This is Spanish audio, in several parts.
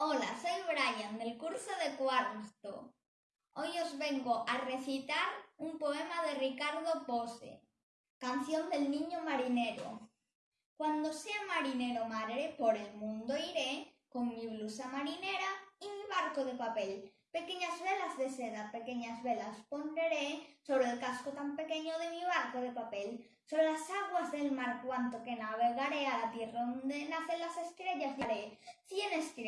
Hola, soy Brian del curso de cuarto. Hoy os vengo a recitar un poema de Ricardo Pose, canción del niño marinero. Cuando sea marinero maré, por el mundo iré, con mi blusa marinera y mi barco de papel. Pequeñas velas de seda, pequeñas velas pondré sobre el casco tan pequeño de mi barco de papel. Sobre las aguas del mar cuanto que navegaré a la tierra donde nacen las estrellas haré.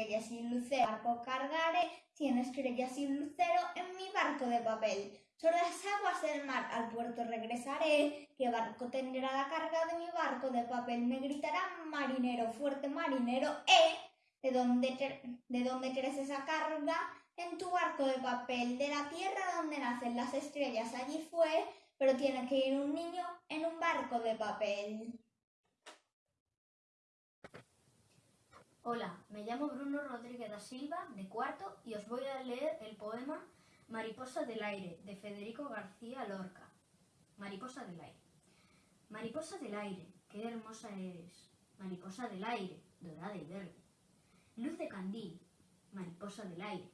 Estrellas y lucero, barco cargaré, cien estrellas y lucero en mi barco de papel. Sobre las aguas del mar al puerto regresaré, ¿qué barco tendrá la carga de mi barco de papel? Me gritará marinero, fuerte marinero, ¡eh! ¿De dónde, de dónde crees esa carga? En tu barco de papel, de la tierra donde nacen las estrellas, allí fue pero tiene que ir un niño en un barco de papel. Hola, me llamo Bruno Rodríguez da Silva, de cuarto, y os voy a leer el poema Mariposa del aire, de Federico García Lorca. Mariposa del aire. Mariposa del aire, qué hermosa eres. Mariposa del aire, dorada y verde. Luz de candil, mariposa del aire.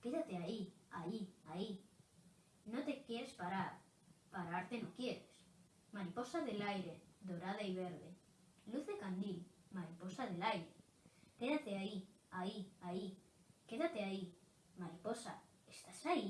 Quédate ahí, ahí, ahí. No te quieres parar, pararte no quieres. Mariposa del aire, dorada y verde. Luz de candil, mariposa del aire. Quédate ahí, ahí, ahí. Quédate ahí. Mariposa, ¿estás ahí?